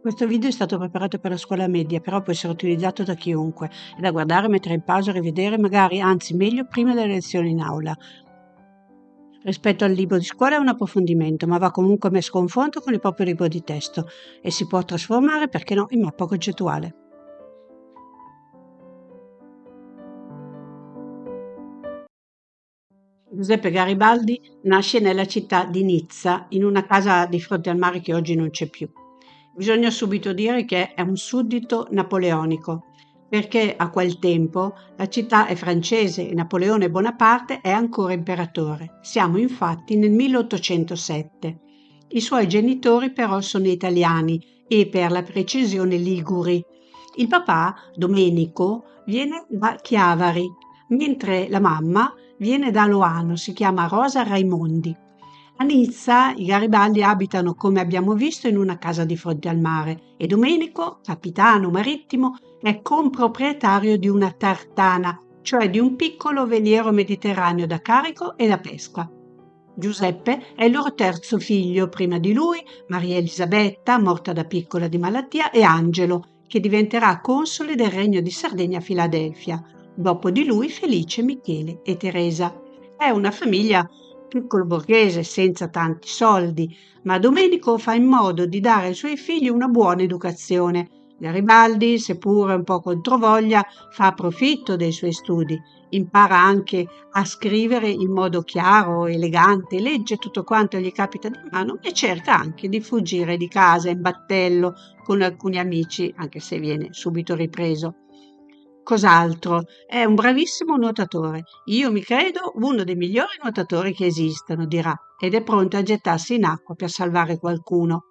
Questo video è stato preparato per la scuola media, però può essere utilizzato da chiunque. È da guardare, mettere in pausa, rivedere, magari, anzi meglio, prima delle lezioni in aula. Rispetto al libro di scuola è un approfondimento, ma va comunque messo a confronto con il proprio libro di testo e si può trasformare, perché no, in mappa concettuale. Giuseppe Garibaldi nasce nella città di Nizza, in una casa di fronte al mare che oggi non c'è più. Bisogna subito dire che è un suddito napoleonico, perché a quel tempo la città è francese e Napoleone Bonaparte è ancora imperatore. Siamo infatti nel 1807. I suoi genitori però sono italiani e per la precisione liguri. Il papà, Domenico, viene da Chiavari, mentre la mamma viene da Loano, si chiama Rosa Raimondi. A Nizza i Garibaldi abitano, come abbiamo visto, in una casa di fronte al mare e Domenico, capitano marittimo, è comproprietario di una tartana, cioè di un piccolo veliero mediterraneo da carico e da pesca. Giuseppe è il loro terzo figlio, prima di lui Maria Elisabetta, morta da piccola di malattia, e Angelo, che diventerà console del regno di Sardegna a Filadelfia, dopo di lui Felice, Michele e Teresa. È una famiglia piccolo borghese senza tanti soldi, ma Domenico fa in modo di dare ai suoi figli una buona educazione. Garibaldi, seppure un po' controvoglia, fa profitto dei suoi studi, impara anche a scrivere in modo chiaro, elegante, legge tutto quanto gli capita di mano e cerca anche di fuggire di casa in battello con alcuni amici, anche se viene subito ripreso. Cos'altro? È un bravissimo nuotatore. Io mi credo uno dei migliori nuotatori che esistano, dirà, ed è pronto a gettarsi in acqua per salvare qualcuno.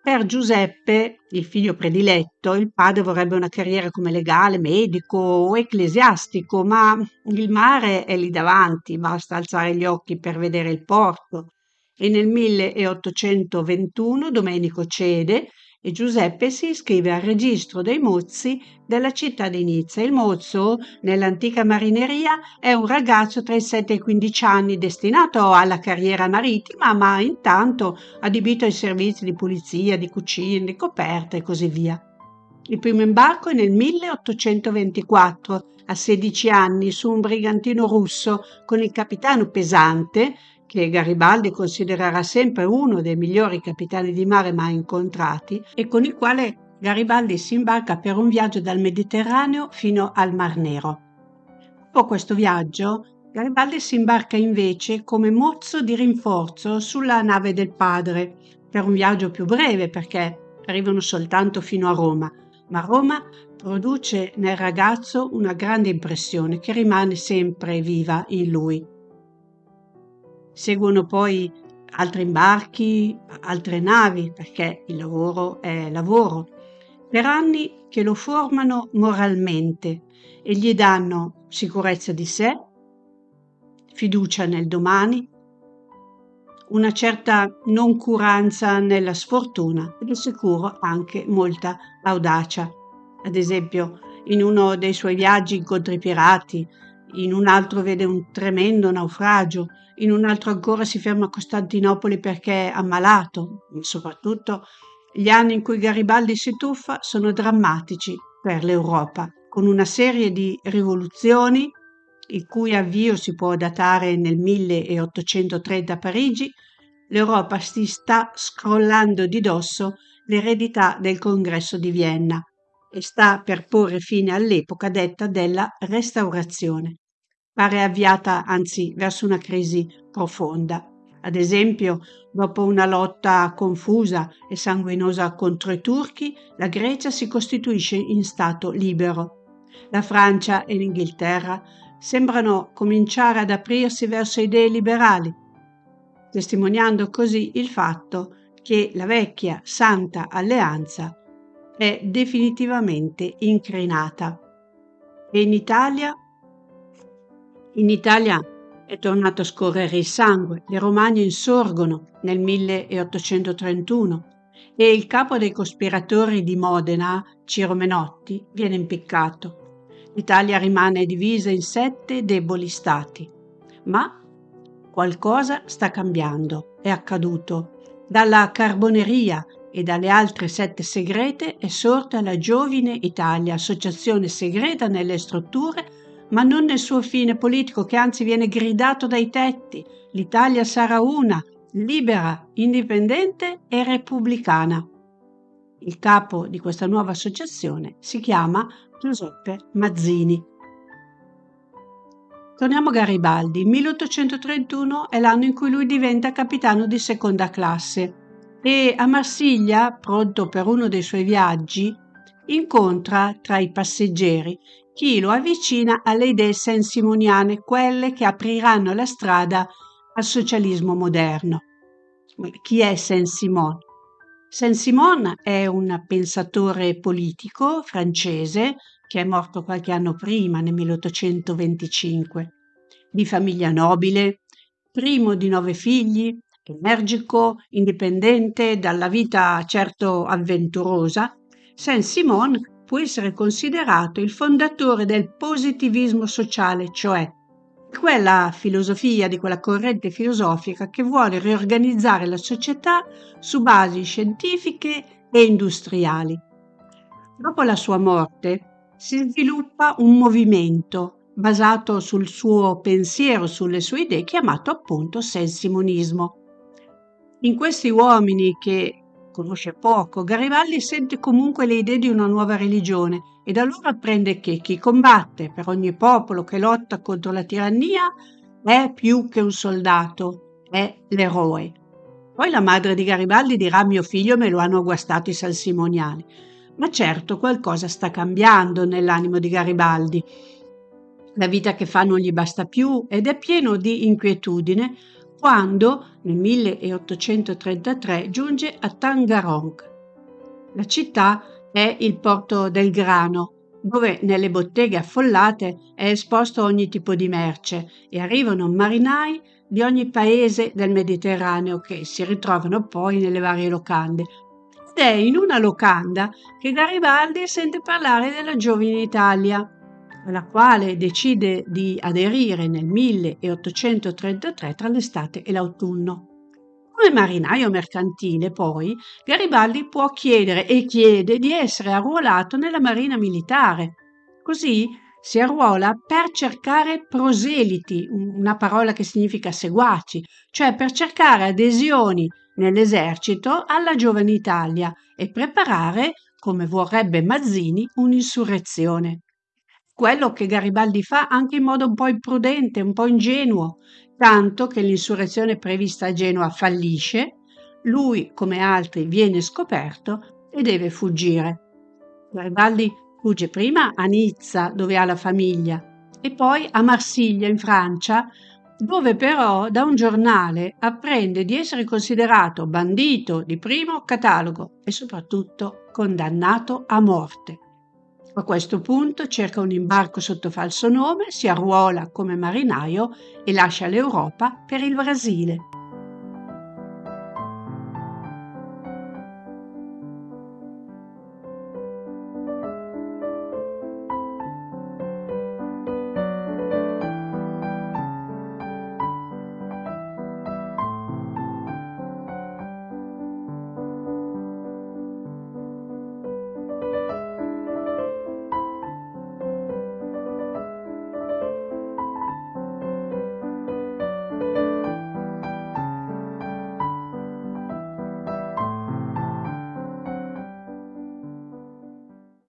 Per Giuseppe, il figlio prediletto, il padre vorrebbe una carriera come legale, medico o ecclesiastico, ma il mare è lì davanti, basta alzare gli occhi per vedere il porto. E nel 1821 Domenico cede e Giuseppe si iscrive al registro dei mozzi della città di Nizza. Il mozzo, nell'antica marineria, è un ragazzo tra i 7 e i 15 anni destinato alla carriera marittima, ma intanto adibito ai servizi di pulizia, di cucina, di coperta e così via. Il primo imbarco è nel 1824, a 16 anni, su un brigantino russo con il capitano Pesante, che Garibaldi considererà sempre uno dei migliori capitani di mare mai incontrati e con il quale Garibaldi si imbarca per un viaggio dal Mediterraneo fino al Mar Nero. Dopo questo viaggio, Garibaldi si imbarca invece come mozzo di rinforzo sulla nave del padre, per un viaggio più breve perché arrivano soltanto fino a Roma, ma Roma produce nel ragazzo una grande impressione che rimane sempre viva in lui. Seguono poi altri imbarchi, altre navi, perché il lavoro è lavoro, per anni che lo formano moralmente e gli danno sicurezza di sé, fiducia nel domani, una certa noncuranza nella sfortuna e di sicuro anche molta audacia. Ad esempio, in uno dei suoi viaggi incontra i pirati, in un altro vede un tremendo naufragio, in un altro ancora si ferma a Costantinopoli perché è ammalato. Soprattutto gli anni in cui Garibaldi si tuffa sono drammatici per l'Europa, con una serie di rivoluzioni, il cui avvio si può datare nel 1830 a Parigi, l'Europa si sta scrollando di dosso l'eredità del congresso di Vienna e sta per porre fine all'epoca detta della restaurazione pare avviata anzi verso una crisi profonda. Ad esempio, dopo una lotta confusa e sanguinosa contro i turchi, la Grecia si costituisce in Stato libero. La Francia e l'Inghilterra sembrano cominciare ad aprirsi verso idee liberali, testimoniando così il fatto che la vecchia Santa Alleanza è definitivamente incrinata. E in Italia in Italia è tornato a scorrere il sangue, le Romagna insorgono nel 1831 e il capo dei cospiratori di Modena, Ciro Menotti, viene impiccato. L'Italia rimane divisa in sette deboli stati, ma qualcosa sta cambiando, è accaduto. Dalla carboneria e dalle altre sette segrete è sorta la Giovine Italia, associazione segreta nelle strutture, ma non nel suo fine politico, che anzi viene gridato dai tetti. L'Italia sarà una, libera, indipendente e repubblicana. Il capo di questa nuova associazione si chiama Giuseppe Mazzini. Torniamo a Garibaldi. 1831 è l'anno in cui lui diventa capitano di seconda classe e a Marsiglia, pronto per uno dei suoi viaggi, incontra tra i passeggeri chi lo avvicina alle idee sensimoniane, quelle che apriranno la strada al socialismo moderno. Chi è Saint-Simon? Saint-Simon è un pensatore politico francese che è morto qualche anno prima, nel 1825, di famiglia nobile, primo di nove figli, energico, indipendente, dalla vita certo avventurosa, Saint-Simon può essere considerato il fondatore del positivismo sociale, cioè quella filosofia, di quella corrente filosofica che vuole riorganizzare la società su basi scientifiche e industriali. Dopo la sua morte si sviluppa un movimento basato sul suo pensiero, sulle sue idee, chiamato appunto sensimonismo. In questi uomini che conosce poco, Garibaldi sente comunque le idee di una nuova religione e da allora apprende che chi combatte per ogni popolo che lotta contro la tirannia è più che un soldato, è l'eroe. Poi la madre di Garibaldi dirà mio figlio me lo hanno guastato i salsimoniani. Ma certo qualcosa sta cambiando nell'animo di Garibaldi. La vita che fa non gli basta più ed è pieno di inquietudine quando nel 1833 giunge a Tangarong. La città è il porto del grano, dove nelle botteghe affollate è esposto ogni tipo di merce e arrivano marinai di ogni paese del Mediterraneo che si ritrovano poi nelle varie locande. Ed è in una locanda che Garibaldi sente parlare della giovine Italia alla quale decide di aderire nel 1833 tra l'estate e l'autunno. Come marinaio mercantile, poi, Garibaldi può chiedere e chiede di essere arruolato nella marina militare. Così si arruola per cercare proseliti, una parola che significa seguaci, cioè per cercare adesioni nell'esercito alla giovane Italia e preparare, come vorrebbe Mazzini, un'insurrezione quello che Garibaldi fa anche in modo un po' imprudente, un po' ingenuo, tanto che l'insurrezione prevista a Genova fallisce, lui come altri viene scoperto e deve fuggire. Garibaldi fugge prima a Nizza, dove ha la famiglia, e poi a Marsiglia, in Francia, dove però da un giornale apprende di essere considerato bandito di primo catalogo e soprattutto condannato a morte. A questo punto cerca un imbarco sotto falso nome, si arruola come marinaio e lascia l'Europa per il Brasile.